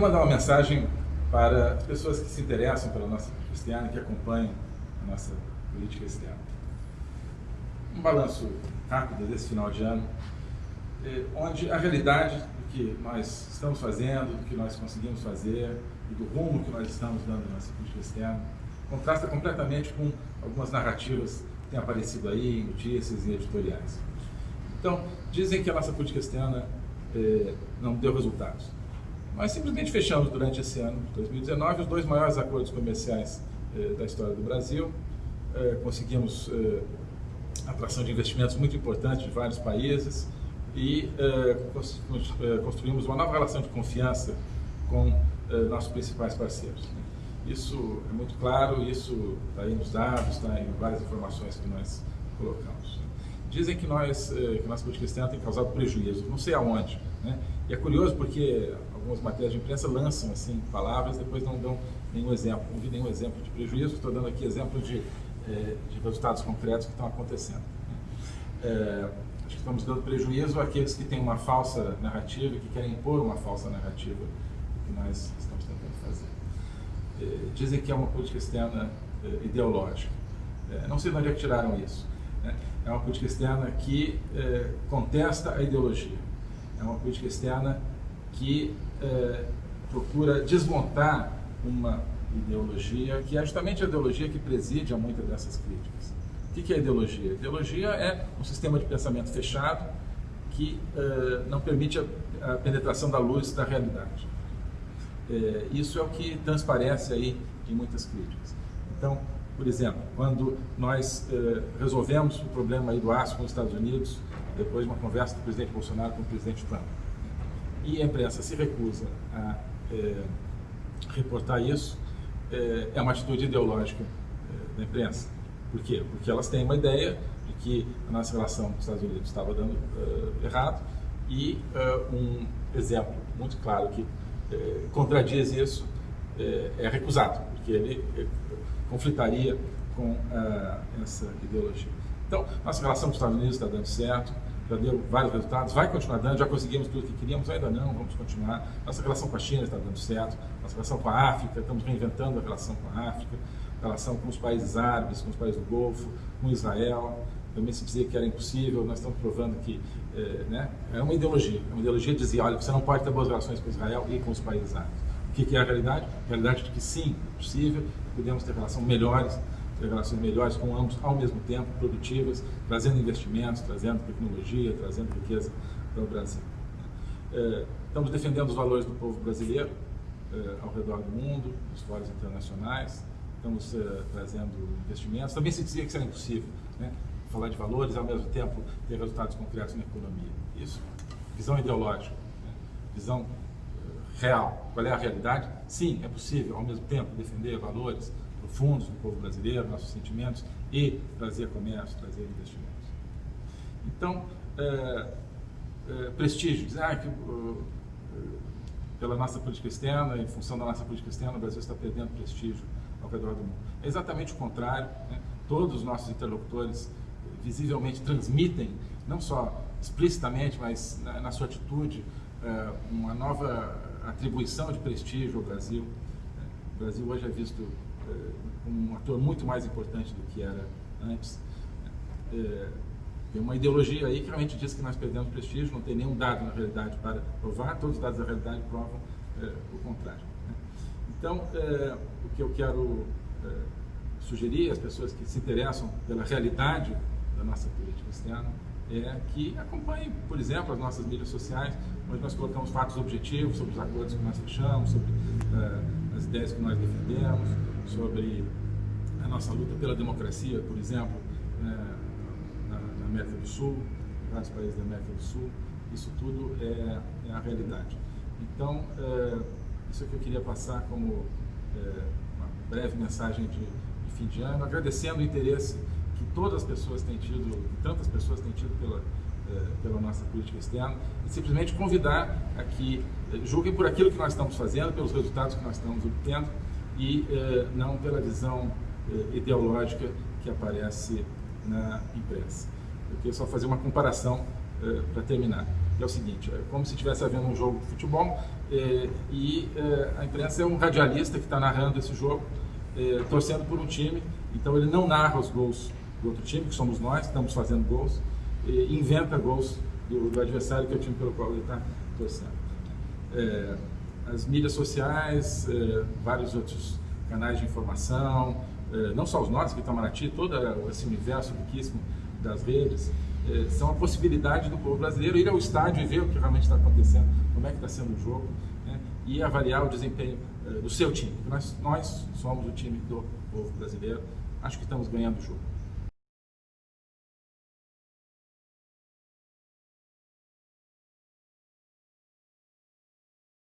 queria mandar uma mensagem para as pessoas que se interessam pela nossa e que acompanham a nossa política externa. Um balanço rápido desse final de ano, eh, onde a realidade do que nós estamos fazendo, do que nós conseguimos fazer e do rumo que nós estamos dando na nossa política externa, contrasta completamente com algumas narrativas que têm aparecido aí em notícias e editoriais. Então, dizem que a nossa política externa eh, não deu resultados. Nós simplesmente fechamos durante esse ano de 2019 os dois maiores acordos comerciais eh, da história do Brasil. Eh, conseguimos eh, atração de investimentos muito importantes de vários países e eh, eh, construímos uma nova relação de confiança com nossos principais parceiros. Isso é muito claro, isso está aí nos dados, está em várias informações que nós colocamos. Dizem que, nós, que nossa política externa tem causado prejuízo, não sei aonde. Né? E é curioso porque algumas matérias de imprensa lançam assim palavras, depois não dão nenhum exemplo. Não vi nenhum exemplo de prejuízo, estou dando aqui exemplos de, eh, de resultados concretos que estão acontecendo. É, acho que estamos dando prejuízo àqueles que têm uma falsa narrativa que querem impor uma falsa narrativa que nós estamos tentando fazer. É, dizem que é uma política externa é, ideológica. não sei de onde é que tiraram isso. Né? É uma política externa que contesta a ideologia. É uma política externa que é, procura desmontar uma ideologia que é justamente a ideologia que preside a muitas dessas críticas. O que é ideologia? Ideologia é um sistema de pensamento fechado que é, não permite a, a, penetração da luz da realidade. É, isso é o que transparece aí em muitas críticas. Então, por exemplo, quando nós é, resolvemos o problema do aço com os Estados Unidos, depois de uma conversa do presidente Bolsonaro com o presidente Trump, e a imprensa se recusa a é, reportar isso, é, é, uma atitude ideológica é, da imprensa. Por quê? Porque elas têm uma ideia de que a nossa relação com os Estados Unidos estava dando uh, errado e uh, um exemplo muito claro que uh, contradiz isso é recusado, porque ele conflitaria com essa ideologia. Então, nossa relação com os Estados Unidos está dando certo, já deu vários resultados, vai continuar dando, já conseguimos tudo que queríamos, ainda não, vamos continuar. Nossa relação com a China está dando certo, nossa relação com a África, estamos reinventando a relação com a África, relação com os países árabes, com os países do Golfo, com Israel. Também se dizia que era impossível, nós estamos provando que é, né, é uma ideologia. É uma ideologia dizia, olha, você não pode ter boas relações com Israel e com os países árabes. O que, que é a realidade? A realidade de que sim, é possível, podemos ter relações melhores relações melhores com ambos ao mesmo tempo, produtivas, trazendo investimentos, trazendo tecnologia, trazendo riqueza para o Brasil. É, estamos defendendo os valores do povo brasileiro é, ao redor do mundo, nos fóruns internacionais, estamos é, trazendo investimentos. Também se dizia que isso era impossível, né? falar de valores ao mesmo tempo ter resultados concretos na economia. Isso, visão ideológica, né? visão real. Qual é a realidade? Sim, é possível ao mesmo tempo defender valores, profundos do povo brasileiro, nossos sentimentos, e trazer comércio, trazer investimentos. Então, é, é, prestígio, dizer ah, que uh, pela nossa política externa, em função da nossa política externa, o Brasil está perdendo prestígio ao redor do mundo. É exatamente o contrário. Né? Todos os nossos interlocutores visivelmente transmitem, não só explicitamente, mas na, na sua atitude, é, uma nova atribuição de prestígio ao Brasil. O Brasil hoje é visto um ator muito mais importante do que era antes. É, tem uma ideologia aí que realmente diz que nós perdemos prestígio, não tem nenhum dado na realidade para provar, todos os dados da realidade provam é, o contrário. Né? Então, é, o que eu quero é, sugerir às pessoas que se interessam pela realidade da nossa política externa é que acompanhem, por exemplo, as nossas mídias sociais, onde nós colocamos fatos objetivos sobre os acordos que nós fechamos, sobre é, as ideias que nós defendemos, sobre a nossa luta pela democracia, por exemplo, né, na, na, América do Sul, vários países da América do Sul, isso tudo é, é a realidade. Então, é, isso é que eu queria passar como é, uma breve mensagem de, de, fim de ano, agradecendo o interesse que todas as pessoas têm tido, tantas pessoas têm tido pela, pela nossa política externa, e simplesmente convidar a que é, julguem por aquilo que nós estamos fazendo, pelos resultados que nós estamos obtendo, e eh, não pela visão eh, ideológica que aparece na imprensa. Eu queria só fazer uma comparação eh, para terminar. é o seguinte, é como se estivesse havendo um jogo de futebol e a imprensa é um radialista que está narrando esse jogo, torcendo por um time, então ele não narra os gols do outro time, que somos nós, que estamos fazendo gols, inventa gols do, do adversário, que é o time pelo qual ele está torcendo. É, as mídias sociais, é, vários outros canais de informação, é, não só os nossos, que Itamaraty, todo esse universo riquíssimo das redes, é, são a possibilidade do povo brasileiro ir ao estádio e ver o que realmente está acontecendo, como é que está sendo o jogo, né, e avaliar o desempenho é, do seu time. Nós, nós somos o time do povo brasileiro, acho que estamos ganhando o jogo.